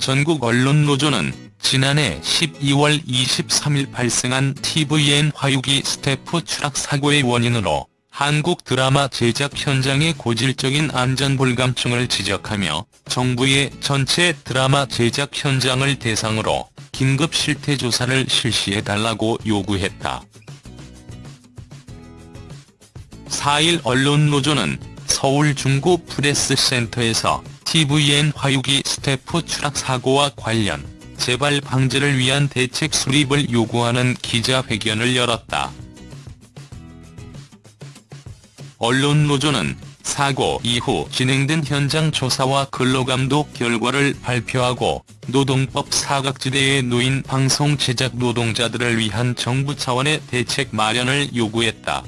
전국 언론노조는 지난해 12월 23일 발생한 tvN 화유기 스태프 추락 사고의 원인으로 한국 드라마 제작 현장의 고질적인 안전불감증을 지적하며 정부의 전체 드라마 제작 현장을 대상으로 긴급 실태 조사를 실시해달라고 요구했다. 4일 언론노조는 서울 중구 프레스센터에서 tvN 화유기 스태프 추락 사고와 관련 재발 방지를 위한 대책 수립을 요구하는 기자회견을 열었다. 언론노조는 사고 이후 진행된 현장 조사와 근로감독 결과를 발표하고 노동법 사각지대에 놓인 방송 제작 노동자들을 위한 정부 차원의 대책 마련을 요구했다.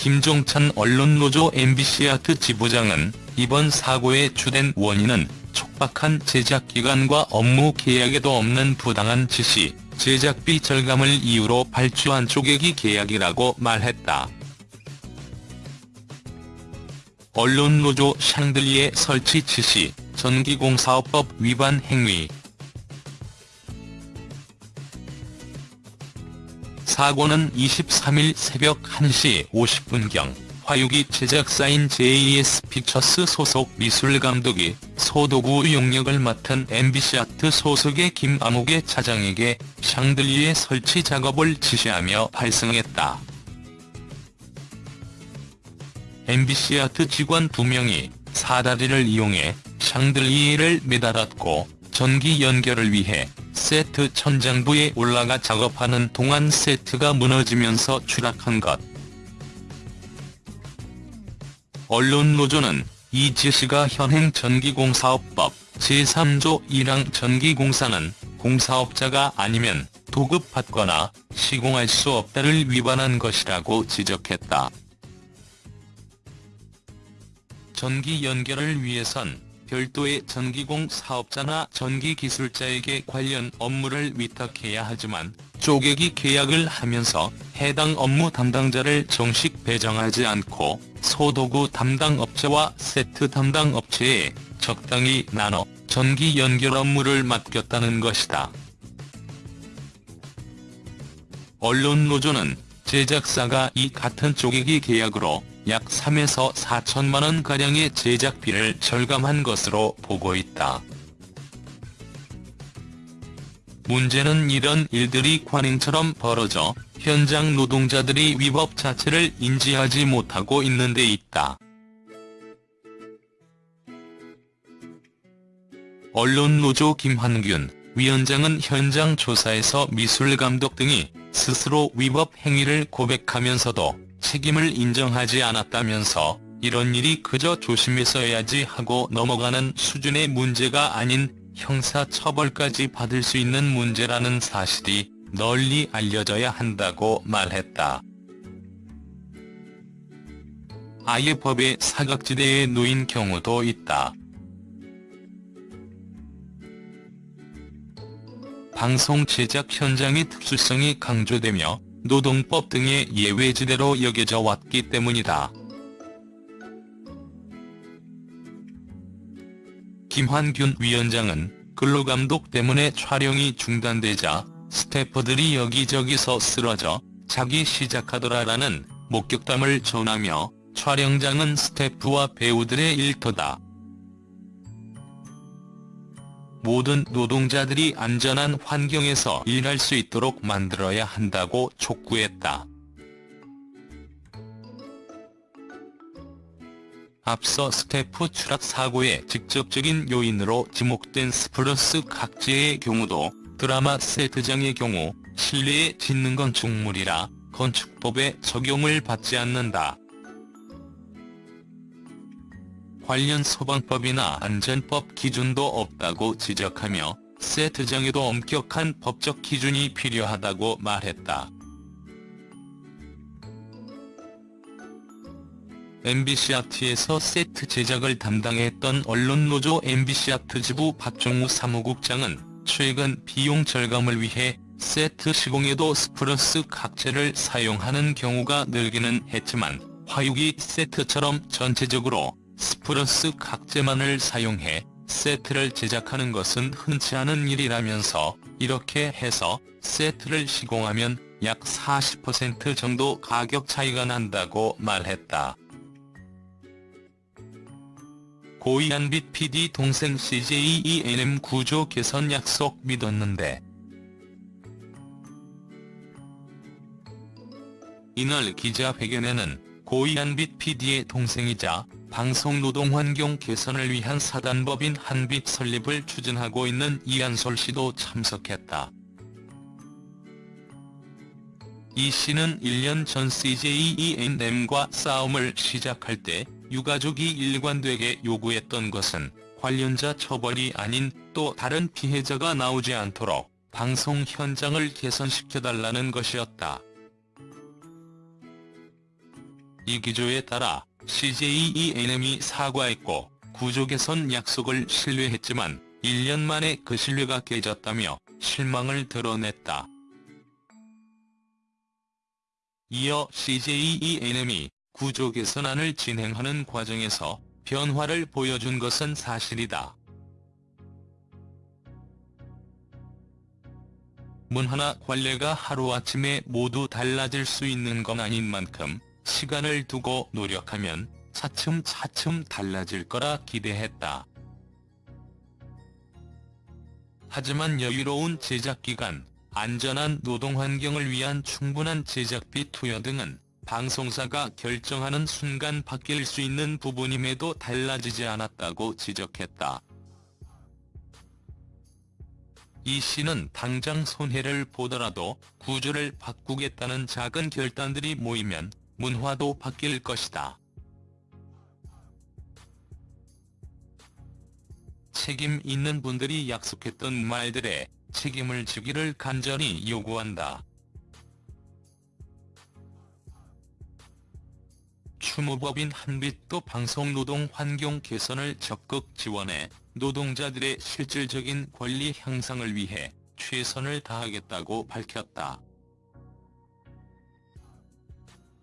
김종찬 언론노조 MBC아트 지부장은 이번 사고의 주된 원인은 촉박한 제작기간과 업무 계약에도 없는 부당한 지시, 제작비 절감을 이유로 발주한 쪼개기 계약이라고 말했다. 언론노조 샹들리에 설치 지시, 전기공사업법 위반 행위 사고는 23일 새벽 1시 50분경 화유기 제작사인 JES 픽처스 소속 미술감독이 소도구 용역을 맡은 MBC아트 소속의 김암욱의 차장에게 샹들리에 설치 작업을 지시하며 발생했다. MBC아트 직원 2명이 사다리를 이용해 샹들리에를 매달았고 전기 연결을 위해 세트 천장부에 올라가 작업하는 동안 세트가 무너지면서 추락한 것. 언론노조는 이 지시가 현행 전기공사업법 제3조 1항 전기공사는 공사업자가 아니면 도급받거나 시공할 수 없다를 위반한 것이라고 지적했다. 전기 연결을 위해선 별도의 전기공 사업자나 전기기술자에게 관련 업무를 위탁해야 하지만 쪼개기 계약을 하면서 해당 업무 담당자를 정식 배정하지 않고 소도구 담당 업체와 세트 담당 업체에 적당히 나눠 전기 연결 업무를 맡겼다는 것이다. 언론노조는 제작사가 이 같은 쪼개기 계약으로 약 3에서 4천만 원가량의 제작비를 절감한 것으로 보고 있다. 문제는 이런 일들이 관행처럼 벌어져 현장 노동자들이 위법 자체를 인지하지 못하고 있는 데 있다. 언론노조 김환균 위원장은 현장 조사에서 미술감독 등이 스스로 위법 행위를 고백하면서도 책임을 인정하지 않았다면서 이런 일이 그저 조심해서야지 하고 넘어가는 수준의 문제가 아닌 형사처벌까지 받을 수 있는 문제라는 사실이 널리 알려져야 한다고 말했다. 아예 법의 사각지대에 놓인 경우도 있다. 방송 제작 현장의 특수성이 강조되며 노동법 등의 예외지대로 여겨져 왔기 때문이다. 김환균 위원장은 근로감독 때문에 촬영이 중단되자 스태프들이 여기저기서 쓰러져 자기 시작하더라라는 목격담을 전하며 촬영장은 스태프와 배우들의 일터다. 모든 노동자들이 안전한 환경에서 일할 수 있도록 만들어야 한다고 촉구했다. 앞서 스태프 추락 사고의 직접적인 요인으로 지목된 스프러스 각재의 경우도 드라마 세트장의 경우 실내에 짓는 건축물이라 건축법에 적용을 받지 않는다. 관련 소방법이나 안전법 기준도 없다고 지적하며 세트장에도 엄격한 법적 기준이 필요하다고 말했다. MBC아트에서 세트 제작을 담당했던 언론노조 MBC아트 지부 박종우 사무국장은 최근 비용 절감을 위해 세트 시공에도 스프러스 각재를 사용하는 경우가 늘기는 했지만 화유기 세트처럼 전체적으로 스프러스 각재만을 사용해 세트를 제작하는 것은 흔치 않은 일이라면서 이렇게 해서 세트를 시공하면 약 40% 정도 가격 차이가 난다고 말했다. 고이한빛 PD 동생 CJENM 구조 개선 약속 믿었는데 이날 기자회견에는 고이한빛 PD의 동생이자 방송 노동환경 개선을 위한 사단법인 한빛 설립을 추진하고 있는 이한솔 씨도 참석했다. 이 씨는 1년 전 CJENM과 싸움을 시작할 때 유가족이 일관되게 요구했던 것은 관련자 처벌이 아닌 또 다른 피해자가 나오지 않도록 방송 현장을 개선시켜달라는 것이었다. 이 기조에 따라 CJENM이 사과했고 구조 개선 약속을 신뢰했지만 1년 만에 그 신뢰가 깨졌다며 실망을 드러냈다. 이어 CJENM이 구조 개선안을 진행하는 과정에서 변화를 보여준 것은 사실이다. 문화나 관례가 하루아침에 모두 달라질 수 있는 건 아닌 만큼 시간을 두고 노력하면 차츰차츰 달라질 거라 기대했다. 하지만 여유로운 제작기간, 안전한 노동환경을 위한 충분한 제작비 투여 등은 방송사가 결정하는 순간 바뀔 수 있는 부분임에도 달라지지 않았다고 지적했다. 이 씨는 당장 손해를 보더라도 구조를 바꾸겠다는 작은 결단들이 모이면 문화도 바뀔 것이다. 책임 있는 분들이 약속했던 말들에 책임을 지기를 간절히 요구한다. 추모법인 한빛도 방송노동 환경 개선을 적극 지원해 노동자들의 실질적인 권리 향상을 위해 최선을 다하겠다고 밝혔다.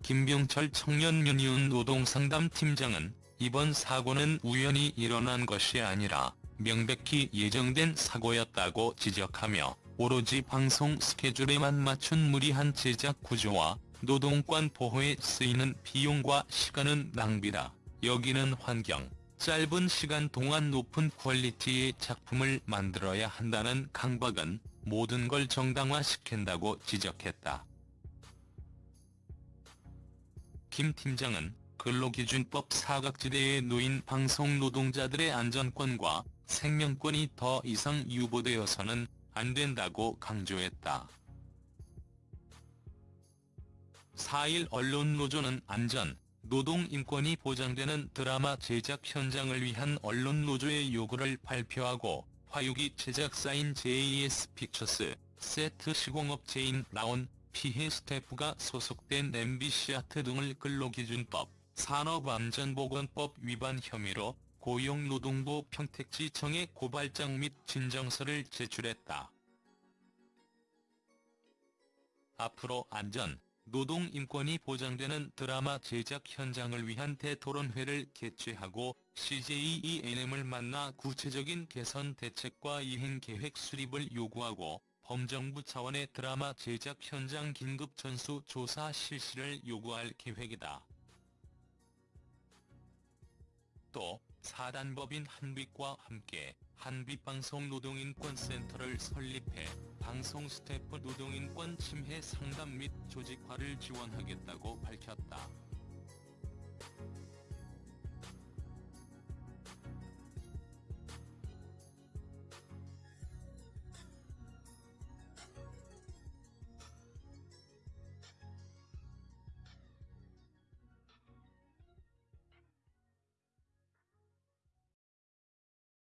김병철 청년유니온 노동상담팀장은 이번 사고는 우연히 일어난 것이 아니라 명백히 예정된 사고였다고 지적하며 오로지 방송 스케줄에만 맞춘 무리한 제작 구조와 노동권 보호에 쓰이는 비용과 시간은 낭비다. 여기는 환경, 짧은 시간 동안 높은 퀄리티의 작품을 만들어야 한다는 강박은 모든 걸 정당화시킨다고 지적했다. 김 팀장은 근로기준법 사각지대에 놓인 방송 노동자들의 안전권과 생명권이 더 이상 유보되어서는 안 된다고 강조했다. 4일 언론노조는 안전, 노동인권이 보장되는 드라마 제작 현장을 위한 언론노조의 요구를 발표하고 화유기 제작사인 JES 픽처스, 세트 시공업체인 라온, 피해 스태프가 소속된 MBC 아트 등을 근로기준법, 산업안전보건법 위반 혐의로 고용노동부 평택지청에 고발장 및 진정서를 제출했다. 앞으로 안전, 노동 인권이 보장되는 드라마 제작 현장을 위한 대토론회를 개최하고 CJENM을 만나 구체적인 개선 대책과 이행 계획 수립을 요구하고 범정부 차원의 드라마 제작 현장 긴급 전수 조사 실시를 요구할 계획이다. 또 사단법인 한빛과 함께 한빛방송 노동인권센터를 설립해 방송 스태프 노동인권 침해 상담 및 조직화를 지원하겠다고 밝혔다.